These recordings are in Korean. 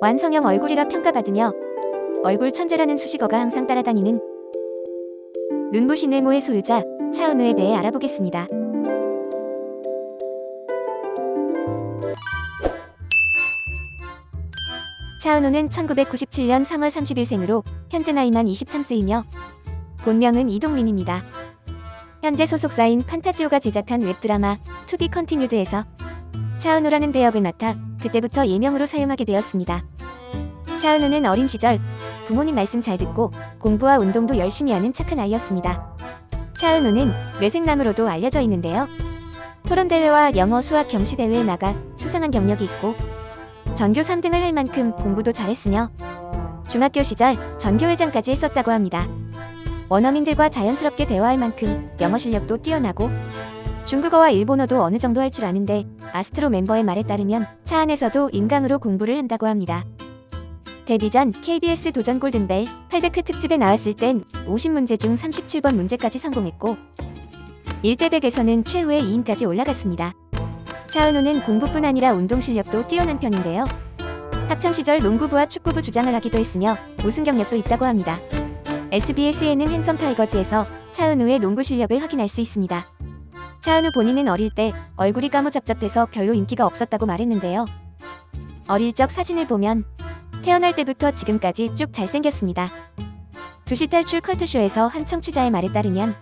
완성형 얼굴이라 평가받으며 얼굴 천재라는 수식어가 항상 따라다니는 눈부신 외모의 소유자 차은우에 대해 알아보겠습니다. 차은우는 1997년 3월 30일 생으로 현재 나이만 23세이며 본명은 이동민입니다. 현재 소속사인 판타지오가 제작한 웹드라마 To Be Continued에서 차은우라는 배역을 맡아 그때부터 예명으로 사용하게 되었습니다. 차은우는 어린 시절 부모님 말씀 잘 듣고 공부와 운동도 열심히 하는 착한 아이였습니다. 차은우는 뇌생남으로도 알려져 있는데요. 토론대회와 영어 수학 경시대회에 나가 수상한 경력이 있고 전교 3등을 할 만큼 공부도 잘했으며 중학교 시절 전교회장까지 했었다고 합니다. 원어민들과 자연스럽게 대화할 만큼 영어 실력도 뛰어나고 중국어와 일본어도 어느 정도 할 줄 아는데 아스트로 멤버의 말에 따르면 차 안에서도 인강으로 공부를 한다고 합니다. 데뷔 전 KBS 도전 골든벨 800회 특집에 나왔을 땐 50문제 중 37번 문제까지 성공했고 1대 100에서는 최후의 2인까지 올라갔습니다. 차은우는 공부뿐 아니라 운동 실력도 뛰어난 편인데요. 학창시절 농구부와 축구부 주장을 하기도 했으며 우승 경력도 있다고 합니다. SBS 예능 핸섬 타이거즈에서 차은우의 농구 실력을 확인할 수 있습니다. 차은우 본인은 어릴 때 얼굴이 까무잡잡해서 별로 인기가 없었다고 말했는데요. 어릴 적 사진을 보면 태어날 때부터 지금까지 쭉 잘생겼습니다. 두시 탈출 컬투쇼에서 한 청취자의 말에 따르면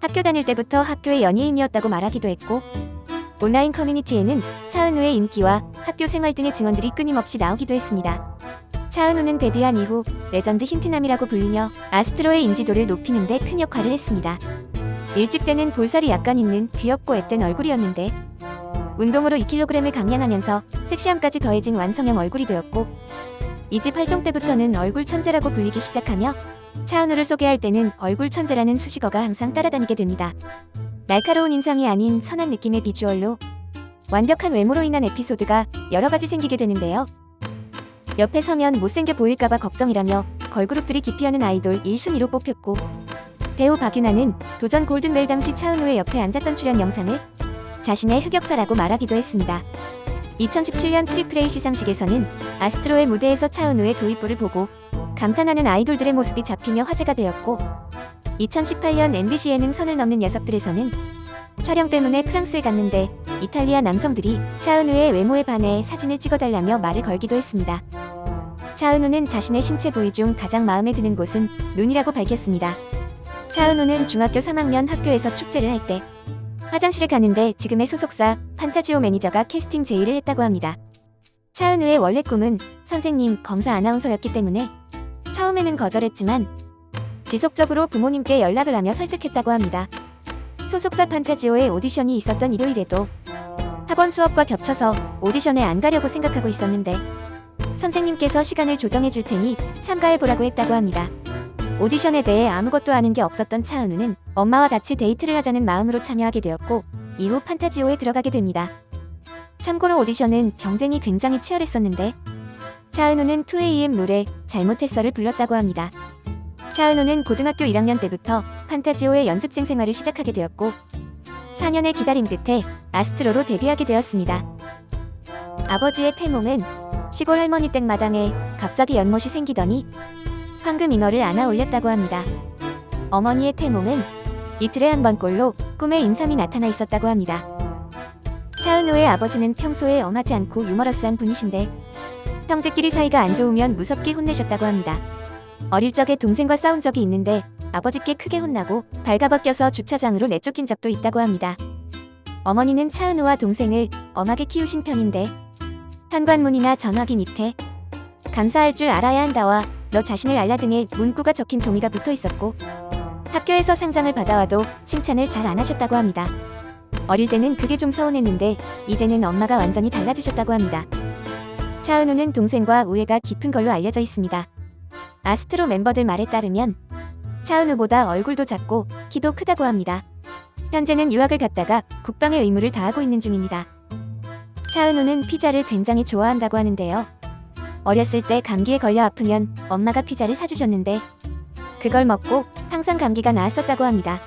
학교 다닐 때부터 학교의 연예인이었다고 말하기도 했고 온라인 커뮤니티에는 차은우의 인기와 학교 생활 등의 증언들이 끊임없이 나오기도 했습니다. 차은우는 데뷔한 이후 레전드 흰티남이라고 불리며 아스트로의 인지도를 높이는 데 큰 역할을 했습니다. 1집 때는 볼살이 약간 있는 귀엽고 앳된 얼굴이었는데 운동으로 2kg을 감량하면서 섹시함까지 더해진 완성형 얼굴이 되었고 2집 활동 때부터는 얼굴 천재라고 불리기 시작하며 차은우를 소개할 때는 얼굴 천재라는 수식어가 항상 따라다니게 됩니다. 날카로운 인상이 아닌 선한 느낌의 비주얼로 완벽한 외모로 인한 에피소드가 여러 가지 생기게 되는데요. 옆에 서면 못생겨 보일까봐 걱정이라며 걸그룹들이 기피하는 아이돌 1순위로 뽑혔고 배우 박유나는 도전 골든벨 당시 차은우의 옆에 앉았던 출연 영상을 자신의 흑역사라고 말하기도 했습니다. 2017년 트리플 A 시상식에서는 아스트로의 무대에서 차은우의 도입부를 보고 감탄하는 아이돌들의 모습이 잡히며 화제가 되었고 2018년 MBC 예능 선을 넘는 녀석들에서는 촬영 때문에 프랑스에 갔는데 이탈리아 남성들이 차은우의 외모에 반해 사진을 찍어달라며 말을 걸기도 했습니다. 차은우는 자신의 신체 부위 중 가장 마음에 드는 곳은 눈이라고 밝혔습니다. 차은우는 중학교 3학년 학교에서 축제를 할 때 화장실에 가는데 지금의 소속사 판타지오 매니저가 캐스팅 제의를 했다고 합니다. 차은우의 원래 꿈은 선생님, 검사 아나운서였기 때문에 처음에는 거절했지만 지속적으로 부모님께 연락을 하며 설득했다고 합니다. 소속사 판타지오의 오디션이 있었던 일요일에도 학원 수업과 겹쳐서 오디션에 안 가려고 생각하고 있었는데 선생님께서 시간을 조정해 줄 테니 참가해 보라고 했다고 합니다. 오디션에 대해 아무것도 아는 게 없었던 차은우는 엄마와 같이 데이트를 하자는 마음으로 참여하게 되었고 이후 판타지오에 들어가게 됩니다. 참고로 오디션은 경쟁이 굉장히 치열했었는데 차은우는 2AM 노래 잘못했어를 불렀다고 합니다. 차은우는 고등학교 1학년 때부터 판타지오의 연습생 생활을 시작하게 되었고 4년의 기다림 끝에 아스트로로 데뷔하게 되었습니다. 아버지의 태몽은 시골 할머니 댁 마당에 갑자기 연못이 생기더니 황금 잉어를 안아 올렸다고 합니다. 어머니의 태몽은 이틀에 한 번꼴로 꿈에 인삼이 나타나 있었다고 합니다. 차은우의 아버지는 평소에 엄하지 않고 유머러스한 분이신데 형제끼리 사이가 안 좋으면 무섭게 혼내셨다고 합니다. 어릴 적에 동생과 싸운 적이 있는데 아버지께 크게 혼나고 발가벗겨서 주차장으로 내쫓긴 적도 있다고 합니다. 어머니는 차은우와 동생을 엄하게 키우신 편인데 현관문이나 전화기 밑에 감사할 줄 알아야 한다와 너 자신을 알라 등의 문구가 적힌 종이가 붙어 있었고 학교에서 상장을 받아와도 칭찬을 잘 안 하셨다고 합니다. 어릴 때는 그게 좀 서운했는데 이제는 엄마가 완전히 달라지셨다고 합니다. 차은우는 동생과 우애가 깊은 걸로 알려져 있습니다. 아스트로 멤버들 말에 따르면 차은우보다 얼굴도 작고 키도 크다고 합니다. 현재는 유학을 갔다가 국방의 의무를 다하고 있는 중입니다. 차은우는 피자를 굉장히 좋아한다고 하는데요. 어렸을 때 감기에 걸려 아프면 엄마가 피자를 사주셨는데 그걸 먹고 항상 감기가 나았었다고 합니다.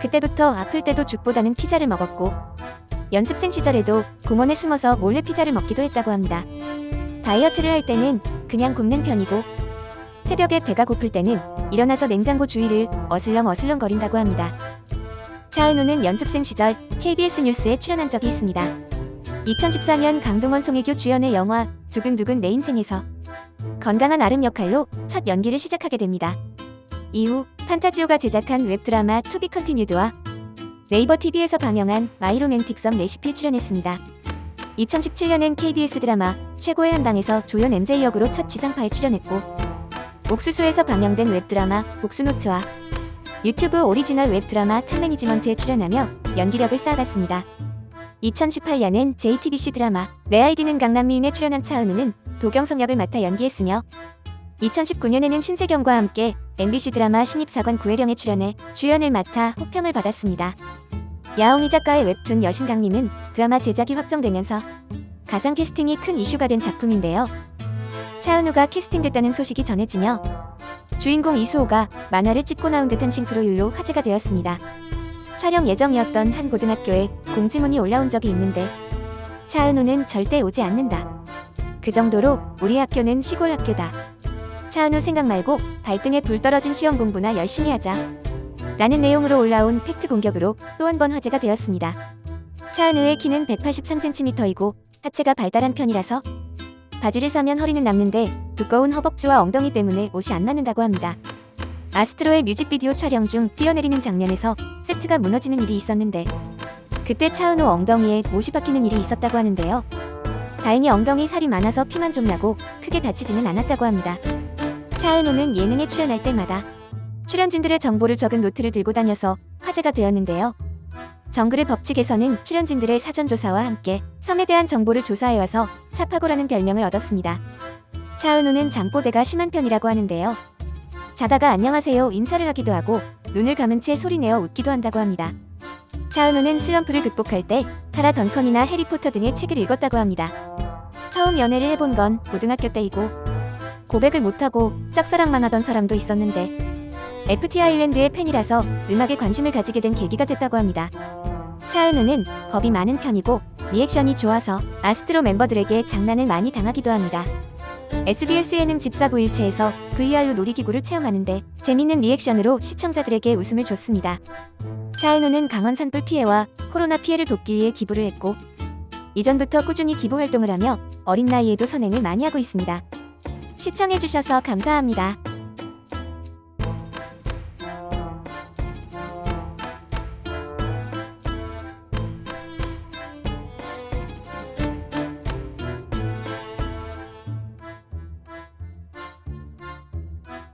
그때부터 아플 때도 죽보다는 피자를 먹었고 연습생 시절에도 공원에 숨어서 몰래 피자를 먹기도 했다고 합니다. 다이어트를 할 때는 그냥 굶는 편이고 새벽에 배가 고플 때는 일어나서 냉장고 주위를 어슬렁 어슬렁 거린다고 합니다. 차은우는 연습생 시절 KBS 뉴스에 출연한 적이 있습니다. 2014년 강동원 송혜교 주연의 영화 두근두근 내 인생에서 건강한 아름 역할로 첫 연기를 시작하게 됩니다. 이후 판타지오가 제작한 웹드라마 To Be Continued와 네이버 TV에서 방영한 My Romantic Some Recipe에 출연했습니다. 2017년엔 KBS 드라마 최고의 한방에서 조연 MJ 역으로 첫 지상파에 출연했고 옥수수에서 방영된 웹드라마 복수노트와 유튜브 오리지널 웹드라마 Top Management에 출연하며 연기력을 쌓아갔습니다. 2018년엔 JTBC 드라마 내 아이디는 강남 미인에 출연한 차은우는 도경석 역을 맡아 연기했으며 2019년에는 신세경과 함께 MBC 드라마 신입사관 구혜령에 출연해 주연을 맡아 호평을 받았습니다. 야옹이 작가의 웹툰 여신강림은 드라마 제작이 확정되면서 가상 캐스팅이 큰 이슈가 된 작품인데요. 차은우가 캐스팅됐다는 소식이 전해지며 주인공 이수호가 만화를 찍고 나온 듯한 싱크로율로 화제가 되었습니다. 촬영 예정이었던 한 고등학교에 공지문이 올라온 적이 있는데 차은우는 절대 오지 않는다. 그 정도로 우리 학교는 시골 학교다. 차은우 생각 말고 발등에 불 떨어진 시험 공부나 열심히 하자. 라는 내용으로 올라온 팩트 공격으로 또 한 번 화제가 되었습니다. 차은우의 키는 183cm이고 하체가 발달한 편이라서 바지를 사면 허리는 남는데 두꺼운 허벅지와 엉덩이 때문에 옷이 안 맞는다고 합니다. 아스트로의 뮤직비디오 촬영 중 뛰어내리는 장면에서 세트가 무너지는 일이 있었는데 그때 차은우 엉덩이에 못이 박히는 일이 있었다고 하는데요. 다행히 엉덩이 살이 많아서 피만 좀 나고 크게 다치지는 않았다고 합니다. 차은우는 예능에 출연할 때마다 출연진들의 정보를 적은 노트를 들고 다녀서 화제가 되었는데요. 정글의 법칙에서는 출연진들의 사전조사와 함께 섬에 대한 정보를 조사해와서 차파고라는 별명을 얻었습니다. 차은우는 잠꼬대가 심한 편이라고 하는데요. 자다가 안녕하세요 인사를 하기도 하고 눈을 감은 채 소리내어 웃기도 한다고 합니다. 차은우는 슬럼프를 극복할 때 카라 던컨이나 해리포터 등의 책을 읽었다고 합니다. 처음 연애를 해본 건 고등학교 때이고 고백을 못하고 짝사랑만 하던 사람도 있었는데 FT 아일랜드의 팬이라서 음악에 관심을 가지게 된 계기가 됐다고 합니다. 차은우는 겁이 많은 편이고 리액션이 좋아서 아스트로 멤버들에게 장난을 많이 당하기도 합니다. SBS 예능 집사부 일체에서 VR로 놀이기구를 체험하는데 재밌는 리액션으로 시청자들에게 웃음을 줬습니다. 차은우는 강원 산불 피해와 코로나 피해를 돕기 위해 기부를 했고 이전부터 꾸준히 기부 활동을 하며 어린 나이에도 선행을 많이 하고 있습니다. 시청해주셔서 감사합니다.